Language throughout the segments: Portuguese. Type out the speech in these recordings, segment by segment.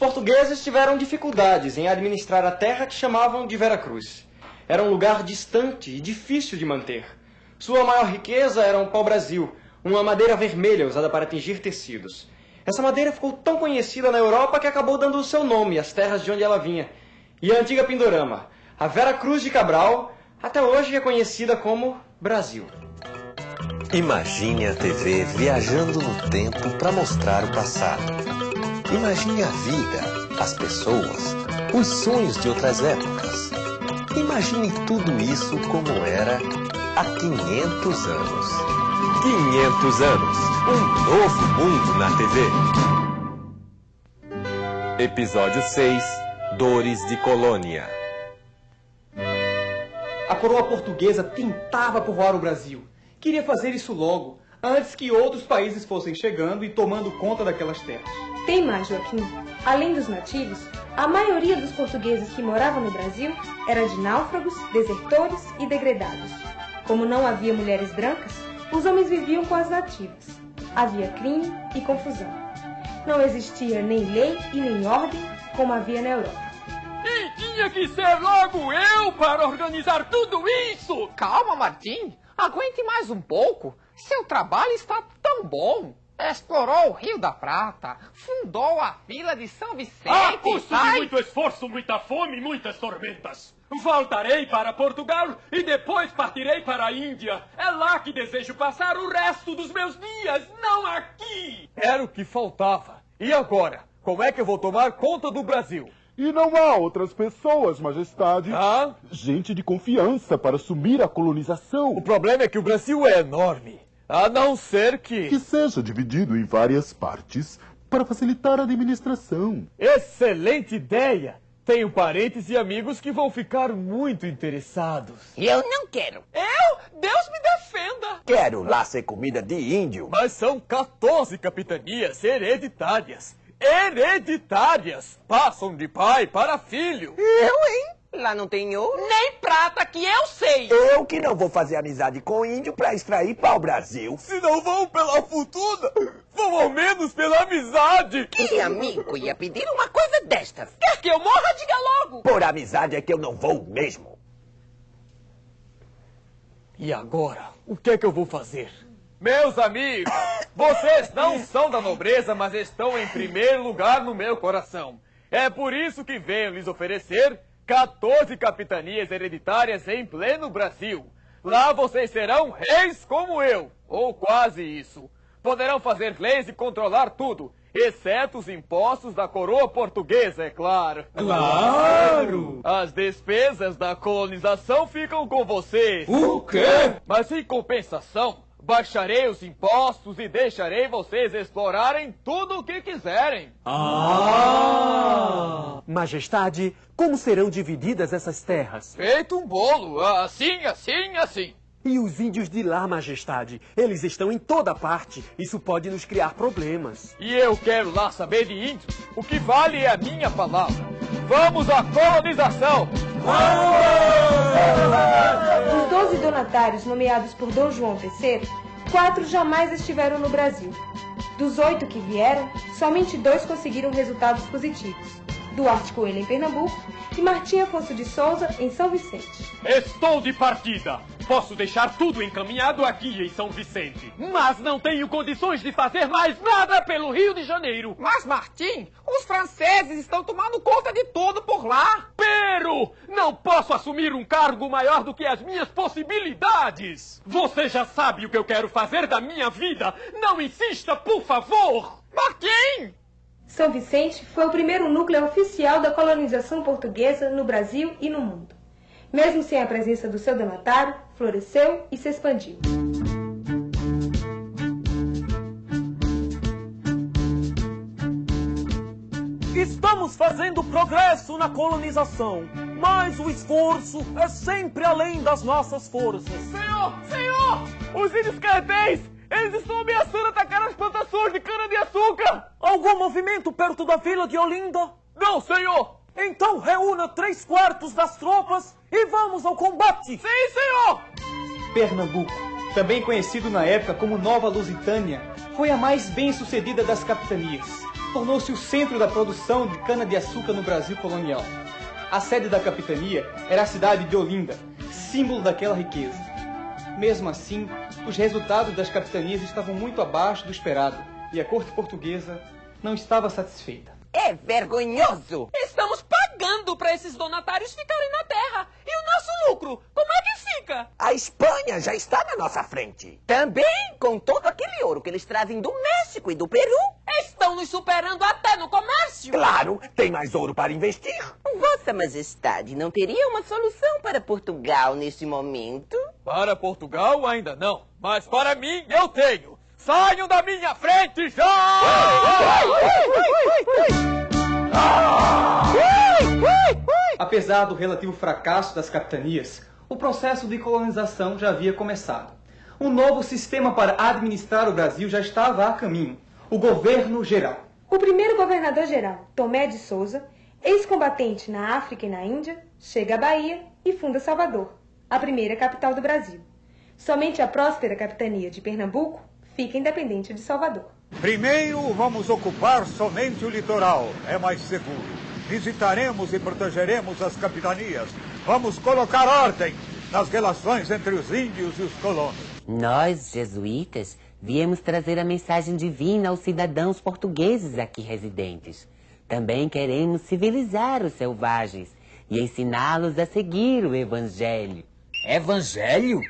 Portugueses tiveram dificuldades em administrar a terra que chamavam de Veracruz. Era um lugar distante e difícil de manter. Sua maior riqueza era um pau-brasil, uma madeira vermelha usada para tingir tecidos. Essa madeira ficou tão conhecida na Europa que acabou dando o seu nome às terras de onde ela vinha. E a antiga Pindorama, a Vera Cruz de Cabral, até hoje é conhecida como Brasil. Imagine a TV viajando no tempo para mostrar o passado. Imagine a vida, as pessoas, os sonhos de outras épocas. Imagine tudo isso como era há 500 anos. 500 anos, um novo mundo na TV. Episódio 6 Dores de Colônia. A coroa portuguesa tentava povoar o Brasil. Queria fazer isso logo, antes que outros países fossem chegando e tomando conta daquelas terras. Tem mais, Joaquim. Além dos nativos, a maioria dos portugueses que moravam no Brasil era de náufragos, desertores e degredados. Como não havia mulheres brancas, os homens viviam com as nativas. Havia crime e confusão. Não existia nem lei e nem ordem como havia na Europa. E tinha que ser logo eu para organizar tudo isso! Calma, Martim. Aguente mais um pouco. Seu trabalho está tão bom. Explorou o Rio da Prata, fundou a vila de São Vicente. A custo de muito esforço, muita fome e muitas tormentas. Voltarei para Portugal e depois partirei para a Índia. É lá que desejo passar o resto dos meus dias, não aqui! Era o que faltava. E agora? Como é que eu vou tomar conta do Brasil? E não há outras pessoas, majestade. Ah? Gente de confiança para assumir a colonização. O problema é que o Brasil é enorme. A não ser que. Que seja dividido em várias partes para facilitar a administração. Excelente ideia! Tenho parentes e amigos que vão ficar muito interessados. Eu não quero. Eu? Deus me defenda! Quero lá ser comida de índio. Mas são 14 capitanias hereditárias. Hereditárias! Passam de pai para filho. Eu, hein? Lá não tem ouro. Nem prata que eu sei! Eu que não vou fazer amizade com índio pra extrair pau-brasil. Se não vão pela fortuna, vão ao menos pela amizade. Que amigo ia pedir uma coisa destas? Quer que eu morra? Diga logo! Por amizade é que eu não vou mesmo. E agora, o que é que eu vou fazer? Meus amigos, vocês não são da nobreza, mas estão em primeiro lugar no meu coração. É por isso que venho lhes oferecer 14 capitanias hereditárias em pleno Brasil. Lá vocês serão reis como eu, ou quase isso. Poderão fazer leis e controlar tudo, exceto os impostos da coroa portuguesa, é claro. Claro! As despesas da colonização ficam com vocês. O quê? Mas em compensação, baixarei os impostos e deixarei vocês explorarem tudo o que quiserem. Ah! Majestade, como serão divididas essas terras? Feito um bolo, assim, assim, assim. E os índios de lá, Majestade? Eles estão em toda parte. Isso pode nos criar problemas. E eu quero lá saber de índios. O que vale é a minha palavra. Vamos à colonização! Dos 12 donatários nomeados por Dom João III, quatro jamais estiveram no Brasil. Dos oito que vieram, somente dois conseguiram resultados positivos. Duarte Coelho em Pernambuco e Martim Afonso de Souza em São Vicente. Estou de partida. Posso deixar tudo encaminhado aqui em São Vicente. Mas não tenho condições de fazer mais nada pelo Rio de Janeiro. Mas, Martim, os franceses estão tomando conta de tudo por lá. Pero, não posso assumir um cargo maior do que as minhas possibilidades. Você já sabe o que eu quero fazer da minha vida. Não insista, por favor. Martim! São Vicente foi o primeiro núcleo oficial da colonização portuguesa no Brasil e no mundo. Mesmo sem a presença do seu donatário, floresceu e se expandiu. Estamos fazendo progresso na colonização, mas o esforço é sempre além das nossas forças. Senhor, senhor! Os índios cartéis, eles estão ameaçando atacar as plantações de cana-de-açúcar! Algum movimento perto da vila de Olinda? Não, senhor! Então reúna três quartos das tropas e vamos ao combate! Sim, senhor! Pernambuco, também conhecido na época como Nova Lusitânia, foi a mais bem sucedida das capitanias. tornou-se o centro da produção de cana-de-açúcar no Brasil colonial. A sede da capitania era a cidade de Olinda, símbolo daquela riqueza. Mesmo assim, os resultados das capitanias estavam muito abaixo do esperado e a corte portuguesa não estava satisfeita. É vergonhoso! Estamos pagando para esses donatários ficarem na terra. E o nosso lucro? Como é que fica? A Espanha já está na nossa frente. Também com todo aquele ouro que eles trazem do México e do Peru. Estão nos superando até no comércio. Claro, tem mais ouro para investir. Vossa Majestade não teria uma solução para Portugal neste momento? Para Portugal ainda não, mas para mim eu tenho. Saiam da minha frente já! Apesar do relativo fracasso das capitanias, o processo de colonização já havia começado. Um novo sistema para administrar o Brasil já estava a caminho: o governo geral. O primeiro governador-geral, Tomé de Souza, ex-combatente na África e na Índia, chega à Bahia e funda Salvador, a primeira capital do Brasil. Somente a próspera capitania de Pernambuco fica independente de Salvador. Primeiro vamos ocupar somente o litoral, é mais seguro. Visitaremos e protegeremos as capitanias. Vamos colocar ordem nas relações entre os índios e os colonos. Nós, jesuítas, viemos trazer a mensagem divina aos cidadãos portugueses aqui residentes. Também queremos civilizar os selvagens e ensiná-los a seguir o Evangelho. Evangelho?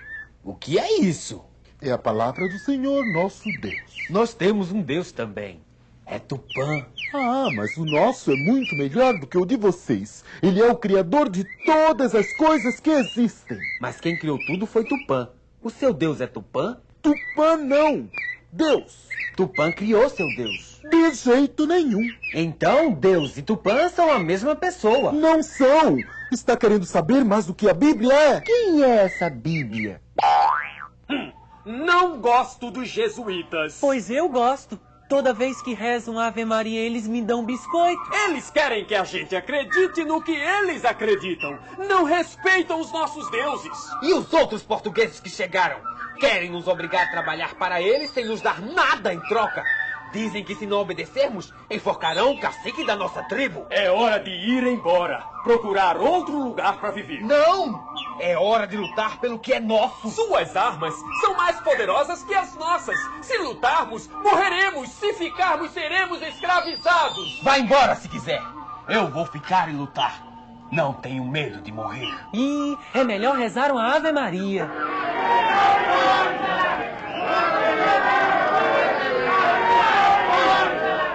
O que é isso? É a palavra do Senhor, nosso Deus. Nós temos um Deus também. É Tupã. Ah, mas o nosso é muito melhor do que o de vocês. Ele é o criador de todas as coisas que existem. Mas quem criou tudo foi Tupã. O seu Deus é Tupã? Tupã não. Deus. Tupã criou seu Deus. De jeito nenhum. Então, Deus e Tupã são a mesma pessoa. Não são. Está querendo saber mais do que a Bíblia é? Quem é essa Bíblia? Não gosto dos jesuítas. Pois eu gosto. Toda vez que rezam Ave Maria, eles me dão biscoito. Eles querem que a gente acredite no que eles acreditam. Não respeitam os nossos deuses. E os outros portugueses que chegaram? Querem nos obrigar a trabalhar para eles sem nos dar nada em troca. Dizem que se não obedecermos, enforcarão o cacique da nossa tribo. É hora de ir embora. Procurar outro lugar para viver. Não! É hora de lutar pelo que é nosso. Suas armas são mais poderosas que as nossas. Se lutarmos, morreremos. Se ficarmos, seremos escravizados. Vá embora se quiser. Eu vou ficar e lutar. Não tenho medo de morrer. E é melhor rezar uma Ave Maria.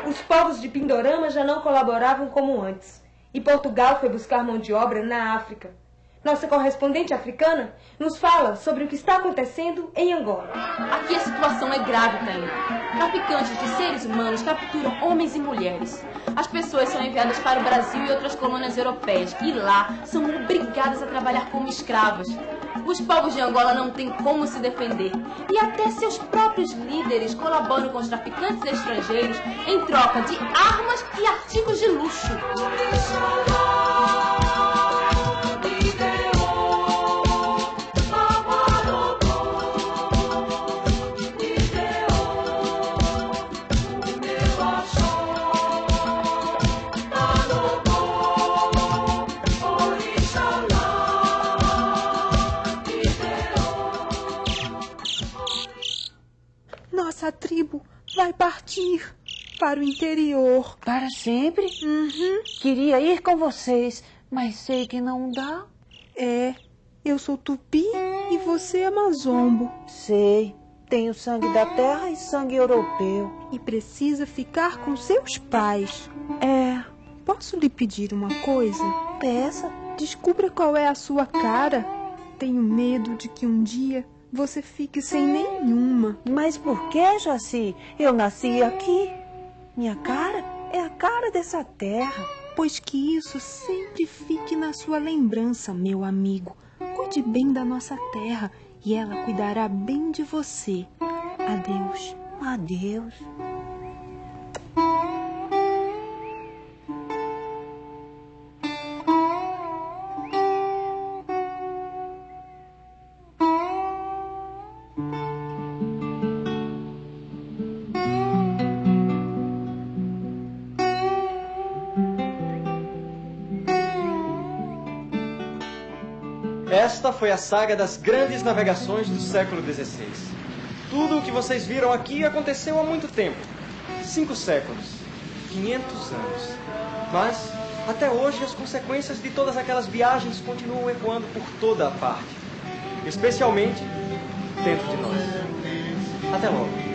Os povos de Pindorama já não colaboravam como antes, e Portugal foi buscar mão de obra na África. Nossa correspondente africana nos fala sobre o que está acontecendo em Angola. Aqui a situação é grave, Taína. Traficantes de seres humanos capturam homens e mulheres. As pessoas são enviadas para o Brasil e outras colônias europeias, e lá são obrigadas a trabalhar como escravas. Os povos de Angola não têm como se defender. E até seus próprios líderes colaboram com os traficantes estrangeiros em troca de armas e artigos de luxo. Para o interior. Para sempre? Uhum. Queria ir com vocês, mas sei que não dá. É, eu sou tupi e você é mazombo. Sei. Tenho sangue da terra e sangue europeu. E precisa ficar com seus pais. É. Posso lhe pedir uma coisa? Peça. Descubra qual é a sua cara. Tenho medo de que um dia você fique sem nenhuma. Mas por que, Jaci? Eu nasci aqui. Minha cara é a cara dessa terra. Pois que isso sempre fique na sua lembrança, meu amigo. Cuide bem da nossa terra e ela cuidará bem de você. Adeus. Adeus. Esta foi a saga das grandes navegações do século XVI. Tudo o que vocês viram aqui aconteceu há muito tempo. Cinco séculos. 500 anos. Mas, até hoje, as consequências de todas aquelas viagens continuam ecoando por toda a parte. Especialmente dentro de nós. Até logo.